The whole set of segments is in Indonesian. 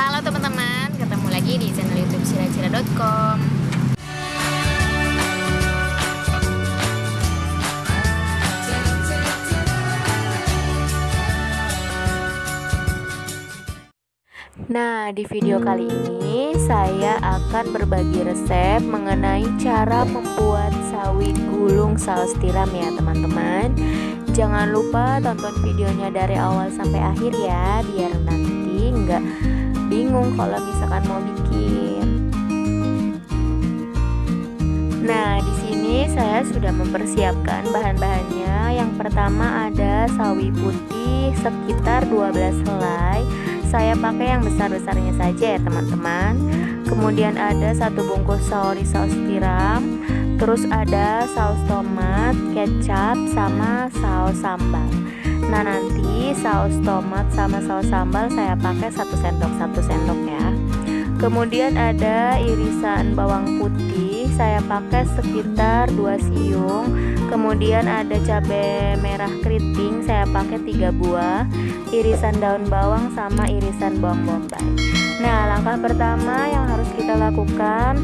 Halo teman-teman, ketemu lagi di channel YouTube siracira.com. Nah, di video kali ini saya akan berbagi resep mengenai cara membuat sawi gulung saus tiram ya teman-teman. Jangan lupa tonton videonya dari awal sampai akhir ya, biar nanti nggak bingung kalau misalkan mau bikin. Nah, di sini saya sudah mempersiapkan bahan-bahannya. Yang pertama ada sawi putih sekitar 12 helai saya pakai yang besar-besarnya saja ya teman-teman kemudian ada satu bungkus sauri saus tiram terus ada saus tomat kecap sama saus sambal nah nanti saus tomat sama saus sambal saya pakai satu sendok satu sendok ya. Kemudian ada irisan bawang putih saya pakai sekitar 2 siung. Kemudian ada cabai merah keriting saya pakai tiga buah. Irisan daun bawang sama irisan bawang bombay. Nah langkah pertama yang harus kita lakukan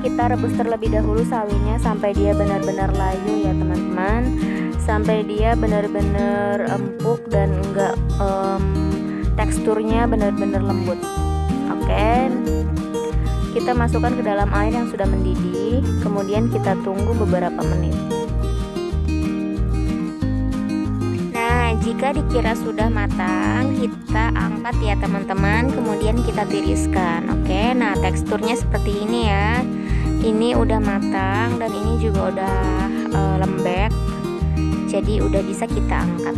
kita rebus terlebih dahulu sawinya sampai dia benar-benar layu ya teman-teman sampai dia benar-benar empuk dan enggak um, teksturnya benar-benar lembut. Oke. Kita masukkan ke dalam air yang sudah mendidih kemudian kita tunggu beberapa menit. Jika dikira sudah matang kita angkat ya teman-teman. Kemudian kita tiriskan. Oke. Nah teksturnya seperti ini ya. Ini udah matang dan ini juga udah e, lembek jadi udah bisa kita angkat.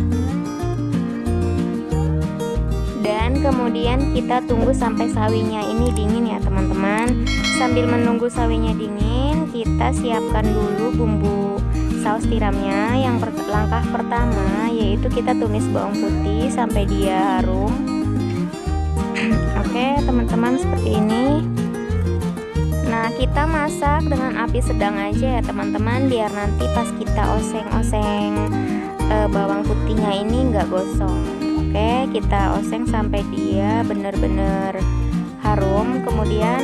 Dan kemudian kita tunggu sampai sawinya. Ini dingin ya teman-teman. Sambil menunggu sawinya dingin kita siapkan dulu bumbu saus tiramnya. Yang per langkah pertama yaitu kita tumis bawang putih sampai dia harum. Oke teman-teman seperti ini nah kita masak dengan api sedang aja ya teman-teman biar nanti pas kita oseng-oseng e, bawang putihnya ini enggak gosong. Oke kita oseng sampai dia benar-benar harum. Kemudian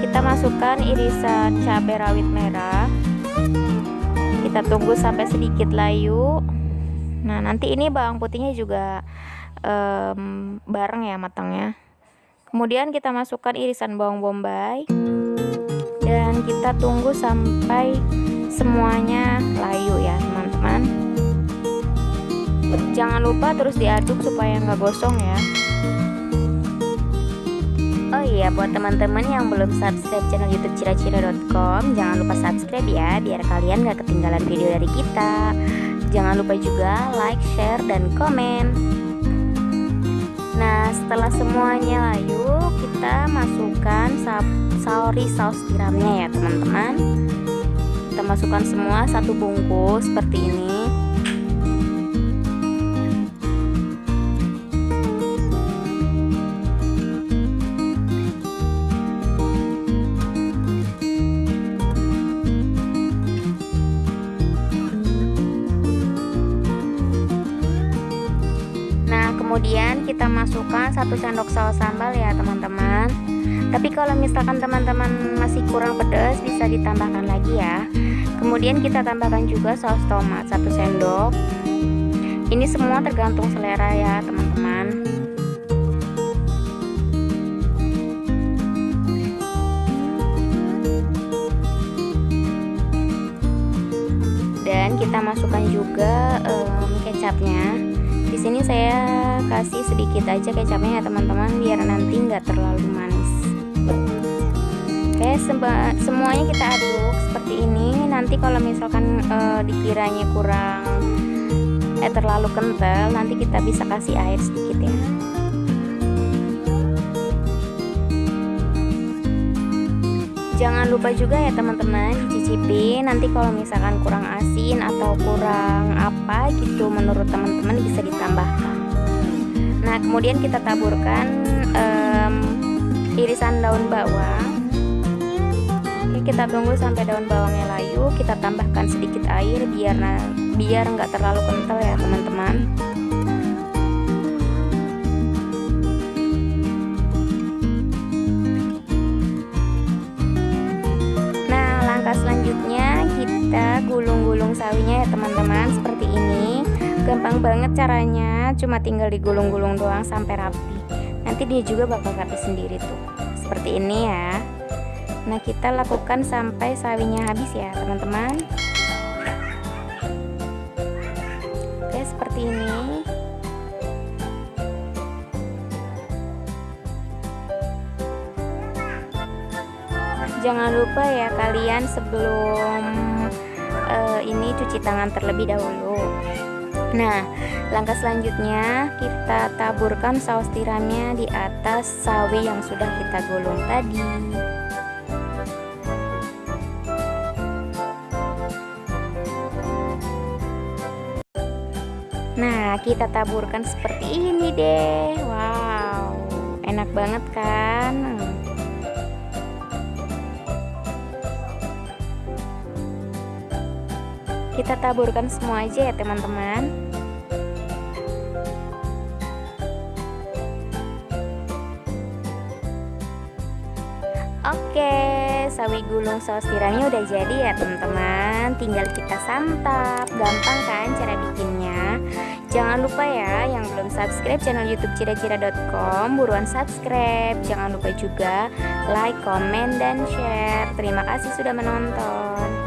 kita masukkan irisan cabai rawit merah. Kita tunggu sampai sedikit layu. Nah nanti ini bawang putihnya juga um, bareng ya matangnya. Kemudian kita masukkan irisan bawang bombay kita tunggu sampai semuanya layu ya teman-teman jangan lupa terus diaduk supaya nggak gosong ya Oh iya, buat teman-teman yang belum subscribe channel YouTube ciracira.com, jangan lupa subscribe ya, biar kalian gak ketinggalan video dari kita. Jangan lupa juga like, share, dan komen. Nah, setelah semuanya layu, kita masukkan sauri saus tiramnya ya, teman-teman. Kita masukkan semua satu bungkus seperti ini. Kemudian kita masukkan satu sendok saus sambal ya teman-teman. Tapi kalau misalkan teman-teman masih kurang pedas bisa ditambahkan lagi ya. Kemudian kita tambahkan juga saus tomat satu sendok. Ini semua tergantung selera ya teman-teman. Dan kita masukkan juga um, kecapnya di sini saya kasih sedikit aja kecapnya ya teman-teman biar nanti nggak terlalu manis. Oke semuanya kita aduk seperti ini. Nanti kalau misalkan uh, dikiranya kurang eh terlalu kental nanti kita bisa kasih air sedikit ya jangan lupa juga ya teman-teman dicicipi nanti kalau misalkan kurang asin atau kurang apa gitu menurut teman-teman bisa ditambahkan. Nah kemudian kita taburkan um, irisan daun bawang. Oke, kita tunggu sampai daun bawangnya layu. Kita tambahkan sedikit air biar biar nggak terlalu kental ya teman-teman kita gulung-gulung sawinya ya teman-teman seperti ini. Gampang banget caranya cuma tinggal digulung-gulung doang sampai rapi. Nanti dia juga bakal rapi sendiri tuh. Seperti ini ya. Nah kita lakukan sampai sawinya habis ya teman-teman. Oke seperti ini. Jangan lupa ya kalian sebelum ini cuci tangan terlebih dahulu nah langkah selanjutnya kita taburkan saus tiramnya di atas sawi yang sudah kita gulung tadi Nah, kita taburkan seperti ini deh. Wow, enak banget kan? Kita taburkan semua aja ya teman-teman. Oke, sawi gulung saus tiramnya udah jadi ya teman-teman. Tinggal kita santap. Gampang kan cara bikinnya? Jangan lupa ya yang belum subscribe channel youtube cira-cira.com Buruan subscribe. Jangan lupa juga like, komen, dan share. Terima kasih sudah menonton